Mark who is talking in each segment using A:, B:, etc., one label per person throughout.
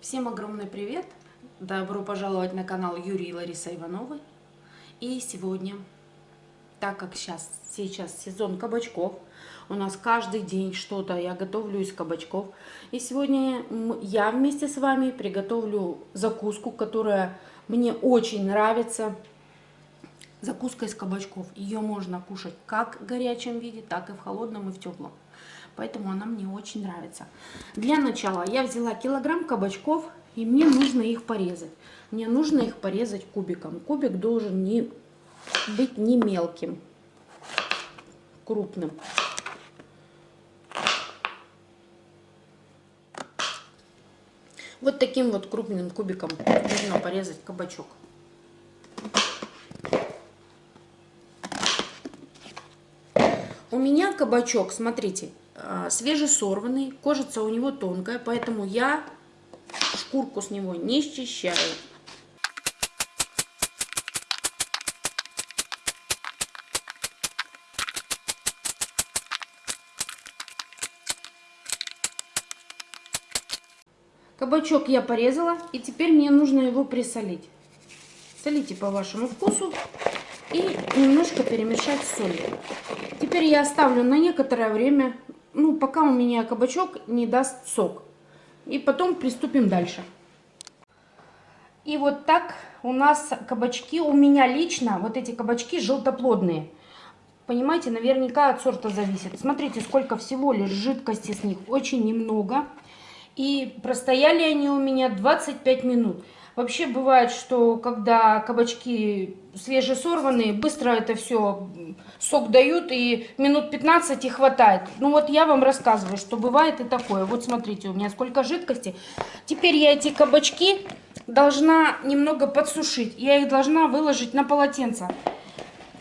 A: Всем огромный привет! Добро пожаловать на канал Юрий и Лариса Ивановы. И сегодня, так как сейчас, сейчас сезон кабачков, у нас каждый день что-то, я готовлю из кабачков. И сегодня я вместе с вами приготовлю закуску, которая мне очень нравится. Закуска из кабачков. Ее можно кушать как в горячем виде, так и в холодном и в теплом поэтому она мне очень нравится. Для начала я взяла килограмм кабачков, и мне нужно их порезать. Мне нужно их порезать кубиком. Кубик должен не быть не мелким, крупным. Вот таким вот крупным кубиком нужно порезать кабачок. У меня кабачок, смотрите, свежесорванный, кожица у него тонкая, поэтому я шкурку с него не счищаю. Кабачок я порезала, и теперь мне нужно его присолить. Солите по вашему вкусу и немножко перемешать с солью. Теперь я оставлю на некоторое время ну, пока у меня кабачок не даст сок. И потом приступим дальше. И вот так у нас кабачки, у меня лично, вот эти кабачки желтоплодные. Понимаете, наверняка от сорта зависит. Смотрите, сколько всего лишь жидкости с них, очень немного. И простояли они у меня 25 минут. Вообще бывает, что когда кабачки свежесорванные, быстро это все сок дают и минут 15 и хватает. Ну вот я вам рассказываю, что бывает и такое. Вот смотрите, у меня сколько жидкости. Теперь я эти кабачки должна немного подсушить. Я их должна выложить на полотенце.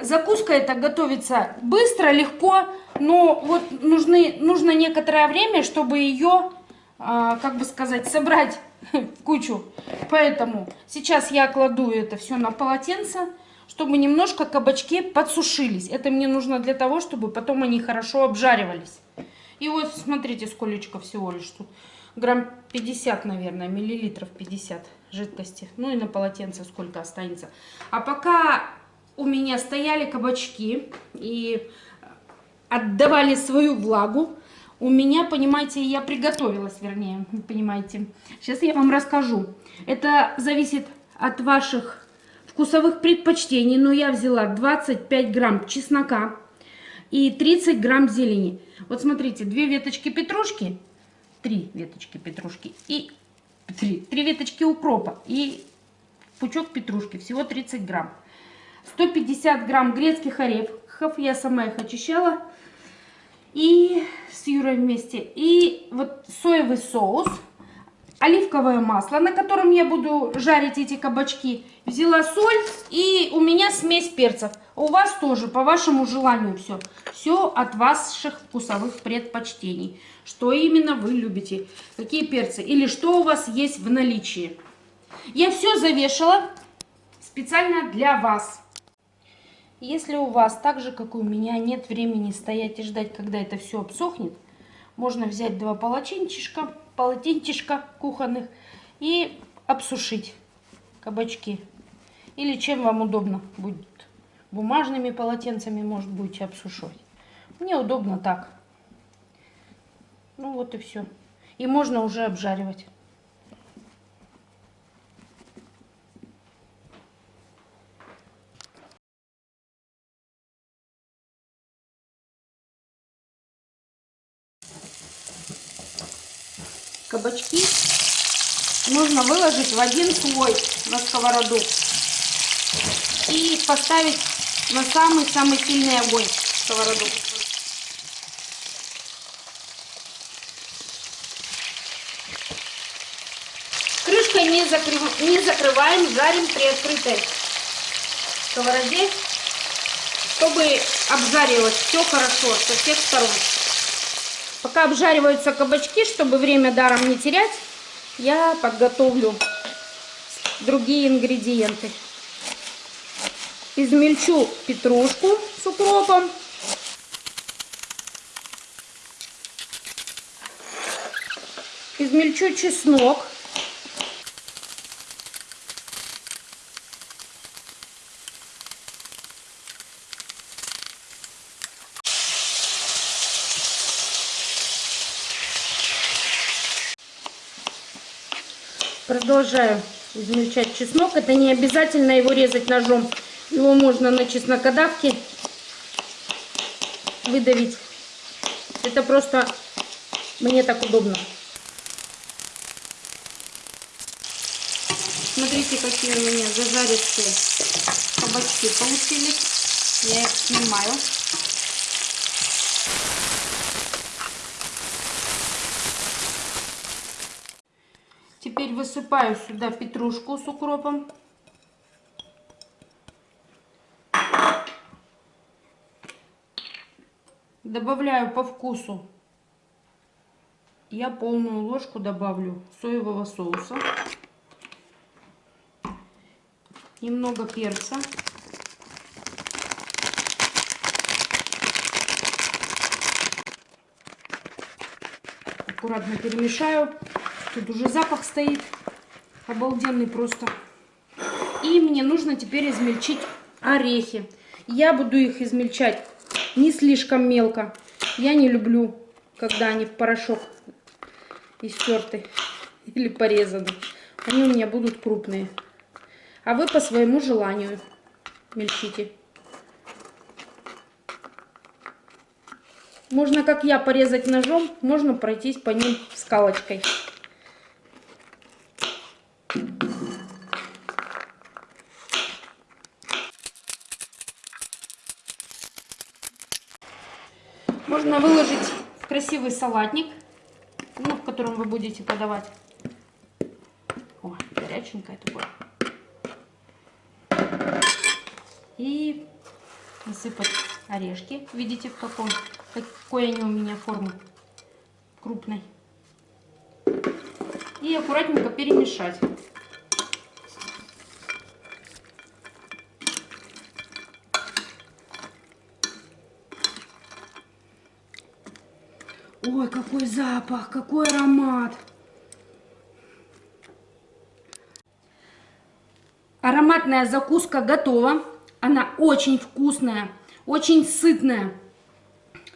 A: Закуска эта готовится быстро, легко, но вот нужны, нужно некоторое время, чтобы ее, как бы сказать, собрать кучу. Поэтому сейчас я кладу это все на полотенце, чтобы немножко кабачки подсушились. Это мне нужно для того, чтобы потом они хорошо обжаривались. И вот смотрите, сколько всего лишь тут. Грамм 50, наверное, миллилитров 50 жидкости. Ну и на полотенце сколько останется. А пока у меня стояли кабачки и отдавали свою влагу, у меня, понимаете, я приготовилась, вернее, понимаете. Сейчас я вам расскажу. Это зависит от ваших вкусовых предпочтений, но я взяла 25 грамм чеснока и 30 грамм зелени. Вот смотрите, две веточки петрушки, три веточки петрушки и три, три веточки укропа и пучок петрушки, всего 30 грамм. 150 грамм грецких орехов, я сама их очищала и с Юрой вместе. И вот соевый соус, оливковое масло, на котором я буду жарить эти кабачки. Взяла соль и у меня смесь перцев. У вас тоже, по вашему желанию все. Все от ваших вкусовых предпочтений. Что именно вы любите, какие перцы или что у вас есть в наличии. Я все завешала специально для вас. Если у вас, так же как у меня, нет времени стоять и ждать, когда это все обсохнет, можно взять два полотенчишка, полотенчишка кухонных и обсушить кабачки. Или чем вам удобно будет. Бумажными полотенцами, может, будете обсушивать. Мне удобно так. Ну вот и все. И можно уже обжаривать. Кабачки нужно выложить в один слой на сковороду и поставить на самый-самый сильный огонь сковороду. Крышкой не, закрыв... не закрываем, жарим при открытой сковороде, чтобы обжарилось все хорошо со всех сторон. Пока обжариваются кабачки, чтобы время даром не терять, я подготовлю другие ингредиенты. Измельчу петрушку с укропом. Измельчу чеснок Продолжаю измельчать чеснок. Это не обязательно его резать ножом. Его можно на чеснокодавке выдавить. Это просто мне так удобно. Смотрите, какие у меня зажаристые кабачки получились. Я их снимаю. Теперь высыпаю сюда петрушку с укропом. Добавляю по вкусу. Я полную ложку добавлю соевого соуса. Немного перца. Аккуратно перемешаю. Тут уже запах стоит. Обалденный просто. И мне нужно теперь измельчить орехи. Я буду их измельчать не слишком мелко. Я не люблю, когда они в порошок истерты или порезаны. Они у меня будут крупные. А вы по своему желанию мельчите. Можно, как я, порезать ножом, можно пройтись по ним скалочкой. Можно выложить в красивый салатник, ну, в котором вы будете подавать. О, горяченькое такое. И насыпать орешки. Видите, в каком, какой они у меня формы крупной. И аккуратненько перемешать. Ой, какой запах, какой аромат. Ароматная закуска готова. Она очень вкусная, очень сытная.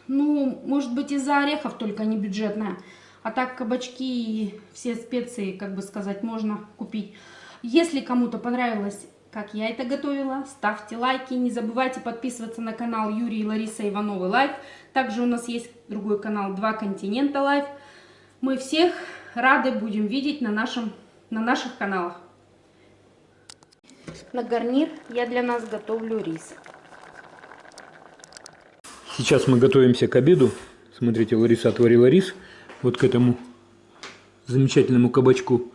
A: Ну, может быть, из-за орехов только не бюджетная. А так кабачки и все специи, как бы сказать, можно купить. Если кому-то понравилось, как я это готовила, ставьте лайки. Не забывайте подписываться на канал Юрий и Лариса Ивановы Life. Также у нас есть другой канал Два Континента Life. Мы всех рады будем видеть на, нашем, на наших каналах. На гарнир я для нас готовлю рис.
B: Сейчас мы готовимся к обеду. Смотрите, Лариса отварила рис вот к этому замечательному кабачку.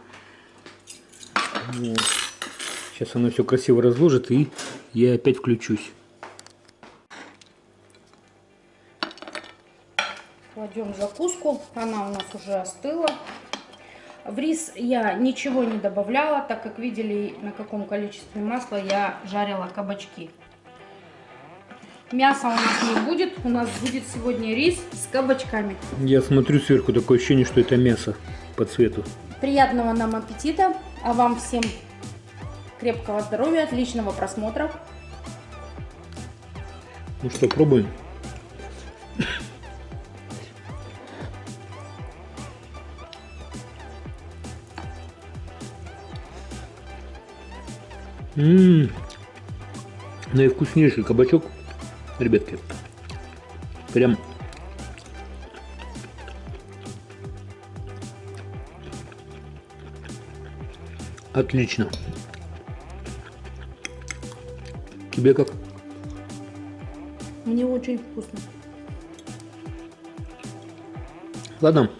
B: Вот. Сейчас она все красиво разложит и я опять включусь.
A: Кладем закуску. Она у нас уже остыла. В рис я ничего не добавляла, так как видели, на каком количестве масла я жарила кабачки. Мяса у нас не будет, у нас будет сегодня рис с кабачками.
B: Я смотрю сверху, такое ощущение, что это мясо по цвету.
A: Приятного нам аппетита, а вам всем крепкого здоровья, отличного просмотра.
B: Ну что, пробуем? Ммм, наивкуснейший кабачок, ребятки. Прям отлично. Тебе как?
A: Мне очень вкусно.
B: Ладно,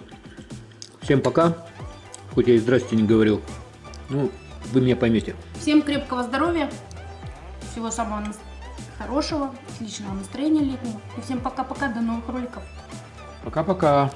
B: всем пока. Хоть я и здрасте не говорил. Ну, вы меня поймете.
A: Всем крепкого здоровья, всего самого хорошего, отличного настроения летнего. И всем пока-пока, до новых роликов.
B: Пока-пока.